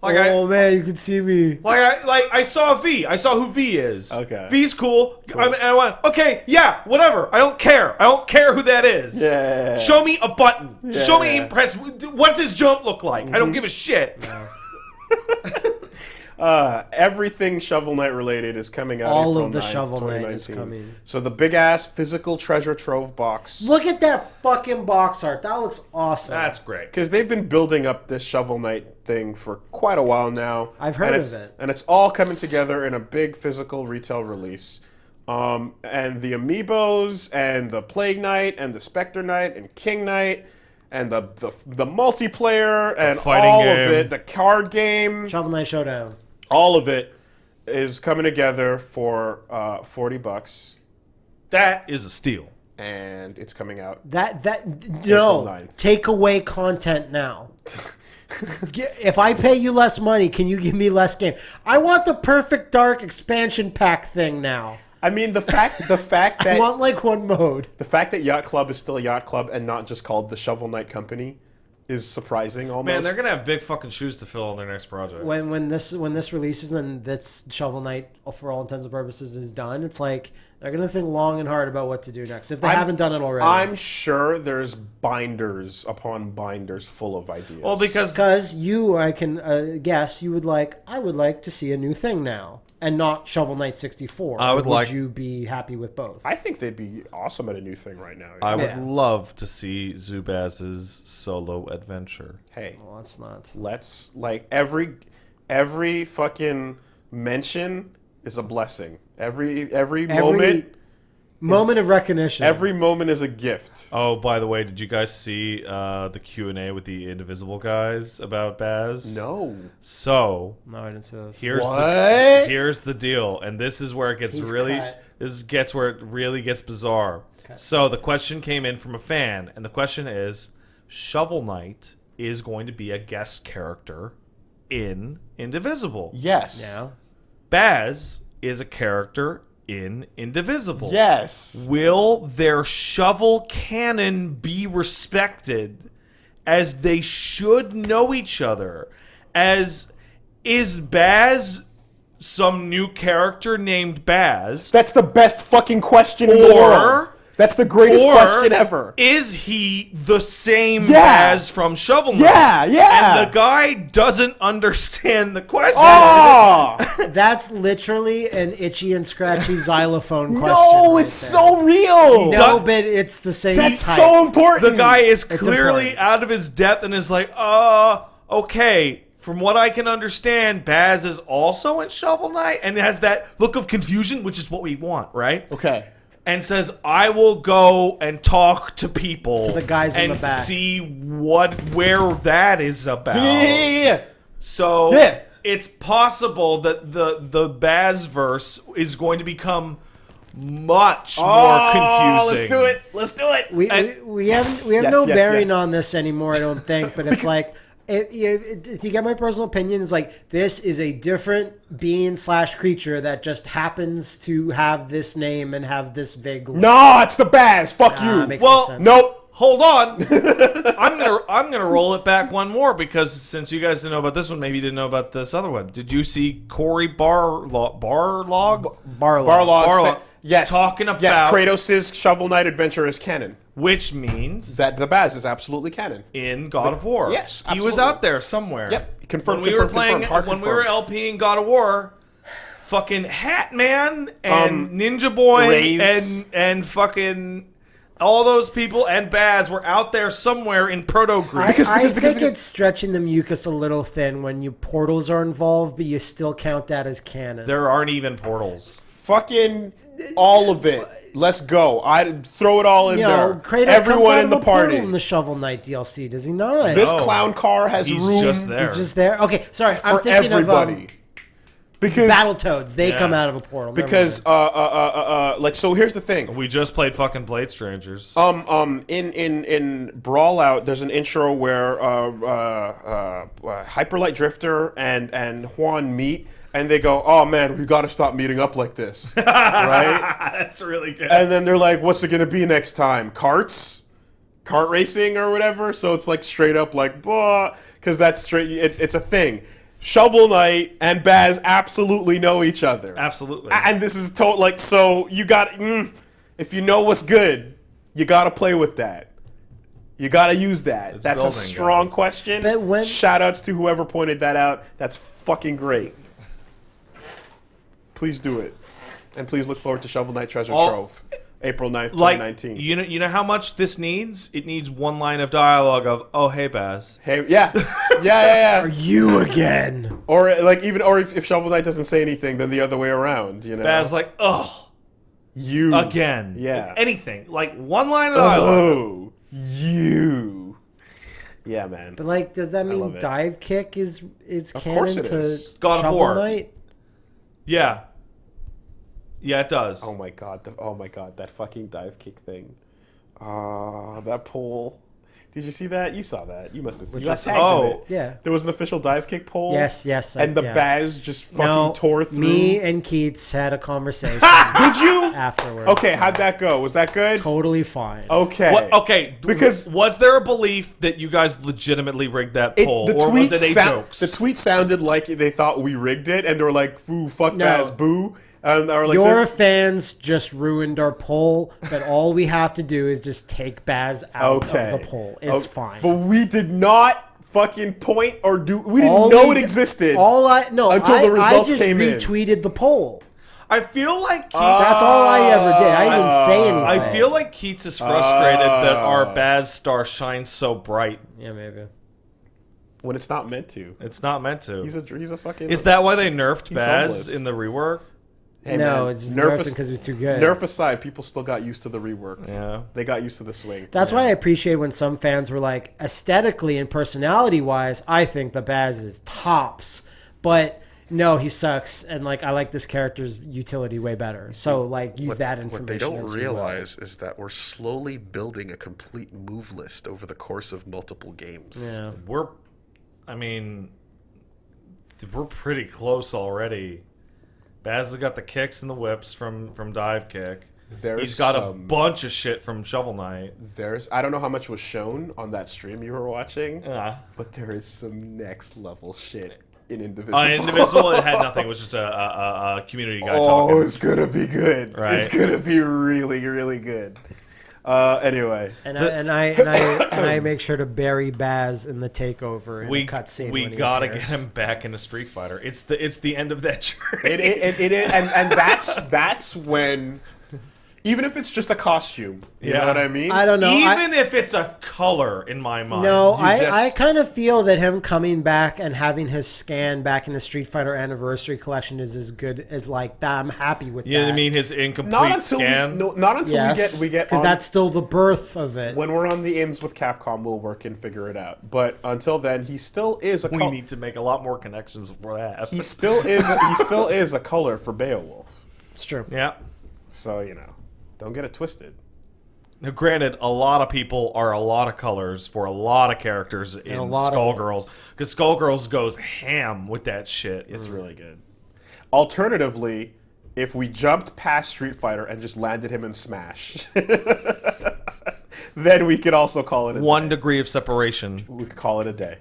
Like I, oh man, you can see me. Like I like I saw V. I saw who V is. Okay. V's cool. I, and I went, okay, yeah, whatever. I don't care. I don't care who that is. Yeah. Show me a button. Show me Yeah. a press. What's his jump look like? I don't mm-hmm. give a shit. Uh, everything Shovel Knight related is coming out. All April of the 9th, Shovel Knight is 2019. coming. So the big ass physical treasure trove box. Look at that fucking box art. That looks awesome. That's great. Because they've been building up this Shovel Knight thing for quite a while now. I've heard and of it's, it. And it's all coming together in a big physical retail release. Um, and the amiibos and the Plague Knight and the Spectre Knight and King Knight and the the, the multiplayer and fighting all of it, the card game, Shovel Knight Showdown. All of it is coming together for uh, 40 bucks That is a steal. and it's coming out. That that no take away content now. If I pay you less money, can you give me less game? I want the perfect dark expansion pack thing now. I mean the fact the fact I that want like one mode. The fact that Yacht Club is still Yacht Club and not just called the Shovel Knight Company is surprising almost. Man, they're gonna have big fucking shoes to fill on their next project. When when this when this releases and this Shovel Knight for all intents and purposes is done, it's like they're gonna think long and hard about what to do next if they I'm- haven't done it already. I'm sure there's binders upon binders full of ideas. well, because Because you, I can uh, guess, you would like. I would like to see a new thing now, and not Shovel Knight sixty four. I would like- you be happy with both? I think they'd be awesome at a new thing right now. I would Yeah. love to see Zubaz's solo adventure. hey, well, that's not. let's like every every fucking mention is a blessing. Every every, Every moment moment of recognition. every moment is a gift. Oh, by the way, did you guys see uh, the Q and A with the Indivisible guys about Baz? No. So no, I didn't see those. here's the What? here's the deal, and this is where it gets He's really cut. this gets where it really gets bizarre. So the question came in from a fan, and the question is: Shovel Knight is going to be a guest character in Indivisible. Yes. Yeah. Baz is a character in Indivisible. Yes. Will their shovel cannon be respected as they should know each other? As is Baz some new character named Baz? That's the best fucking question in the world. That's the greatest Or question ever. is he the same Yeah. Baz from Shovel Knight? Yeah, yeah. And the guy doesn't understand the question. Oh! That's literally an itchy and scratchy xylophone question. no, right it's there. so real. No, but it's the same That's type. so important. the guy is clearly important. out of his depth and is like, uh, okay. From what I can understand, Baz is also in Shovel Knight and has that look of confusion, which is what we want, right? Okay. And says, "I will go and talk to people, To the guys in and the back. see what where that is about." Yeah, yeah, yeah, yeah. So Yeah. it's possible that the the Baz verse is going to become much oh, more Oh, confusing. let's do it. Let's do it. We, And- we, we have we have yes, no yes, bearing yes. on this anymore, I don't think. But it's like, it, you, it, if you get my personal opinion, is like this is a different being slash creature that just happens to have this name and have this vague. look. No, it's the Baz. Fuck Ah, you. makes Well, sense. Nope. Hold on. I'm gonna I'm gonna roll it back one more because since you guys didn't know about this one, maybe you didn't know about this other one. Did you see Cory Barlog? Barlog? Barlog. Barlog. Barlog. Said- yes. Talking about yes. about- Kratos' Shovel Knight adventure is canon. Which means That the Baz is absolutely canon. in God of War. yes, he was out there somewhere. Yep. Confirmed, When we were playing, confirmed, hard when we were. LPing God of War, fucking Hat Man and Um, Ninja Boy Raze. and and fucking all those people and Baz were out there somewhere in Proto Greece. I, Because- I because- because- think because- it's stretching the mucus a little thin when you portals are involved, but you still count that as canon. there aren't even portals. Fucking all of it. Let's go. I throw it all in you know, there. Kratos Everyone comes out in of the a party. in the Shovel Knight DLC, does he not? this No. clown car has He's room just there. He's just there. Okay, sorry, I'm thinking everybody. of um, because Battletoads. They Yeah. come out of a portal. Never because uh, uh uh uh uh like so here's the thing. We just played fucking Blade Strangers. Um, um, in in in Brawlout, there's an intro where uh, uh, uh, uh, Hyperlight Drifter and and Juan meet, and they go, "Oh man, we got to stop meeting up like this, right?" That's really good. And then they're like, "What's it gonna be next time? Carts, Cart racing or whatever?" So it's like straight up like, "Bah," because that's straight. It, it's a thing. Shovel Knight and Baz absolutely know each other. Absolutely. And this is total like so you got mm, if you know what's good, you got to play with that. You got to use that. It's That's a strong guys. question. But when- Shout outs to whoever pointed that out. That's fucking great. Please do it. And please look forward to Shovel Knight Treasure All- Trove. April 9th, like 2019. you know, you know how much this needs? It needs one line of dialogue of "Oh, hey, Baz." hey, yeah. Yeah, yeah, yeah. You again. Or like even or if, if Shovel Knight doesn't say anything, then the other way around, you know. Baz like, "Oh, you again." Yeah. Anything like one line of oh, dialogue. Oh, you. Yeah, man. But like, does that mean dive kick is is Of canon course it to is. God of Shovel War. Knight? Yeah. Yeah, it does. Oh my god! The, oh my god! That fucking dive kick thing. Ah, that pole. Did you see that? You saw that. You must have seen. You got was- tagged in oh. it. Yeah. There was an official dive kick poll. Yes, yes, I- And the yeah. Baz just fucking No, tore through. me and Keits had a conversation Did you? afterwards. Okay, how'd that go? Was that good? Totally fine. Okay. What, okay, Because- was there a belief that you guys legitimately rigged that poll, the or tweet was it a sound- jokes? The tweet sounded like they thought we rigged it, and they were like, "Foo, fuck No. Baz, boo." And they were like, Your "This- fans just ruined our poll, but all we have to do is just take Baz out okay. of the poll. It's Oh, fine. But we did not fucking point or do. We didn't All know we it existed. All I no, until I, the results I just came in. retweeted the poll. I feel like Keits, That's all I ever did. I didn't even say anything. I feel like Keits is frustrated that our Ah. Baz star shines so bright. yeah, maybe. when it's not meant to. It's not meant to. He's a he's a fucking. is that why they nerfed Baz homeless. in the rework? Hey, no, man, it's just nerf nerfed because he was too good. Nerf aside, people still got used to the rework. Yeah. They got used to the swing. That's why I appreciate when some fans were like, aesthetically and personality wise, I think the Baz is tops. But no, he sucks, and like I like this character's utility way better. So like use that information. What they don't as you will. realize is that we're slowly building a complete move list over the course of multiple games. Yeah. We're, I mean, we're pretty close already. Baz has got the kicks and the whips from from dive kick. There's He's got a bunch of shit from Shovel Knight. There's I don't know how much was shown on that stream you were watching, Yeah. but there is some next level shit in Indivisible. On Indivisible, it had nothing. It was just a, a, a, community guy Oh, talking. it's gonna be good. Right. It's gonna be really, really good. Uh, anyway, And I, and I and I and I make sure to bury Baz in the takeover in We a cutscene. we gotta appears. get him back into Street Fighter. It's the it's the end of that journey. it, it, it, it and and that's that's when, even if it's just a costume, you Yeah. know what I mean. I don't know. I- Even if it's a color in my mind. No, you I, just- I kind of feel that him coming back and having his scan back in the Street Fighter Anniversary Collection is as good as like that. I'm happy with You know that. what I mean? His incomplete Not until scan. we no, not until Yes, we get we get because that's still the birth of it. when we're on the ins with Capcom, we'll work and figure it out. But until then, he still is a. we col- need to make a lot more connections before that. he still is. A, he still is a color for Beowulf. it's true. yeah. So you know, don't get it twisted. Now, granted, a lot of people are a lot of colors for a lot of characters in a lot of Skullgirls because Skullgirls goes ham with that shit. It's mm. really good. Alternatively, if we jumped past Street Fighter and just landed him in Smash, then we could also call it a One day. degree of separation. We could call it a day.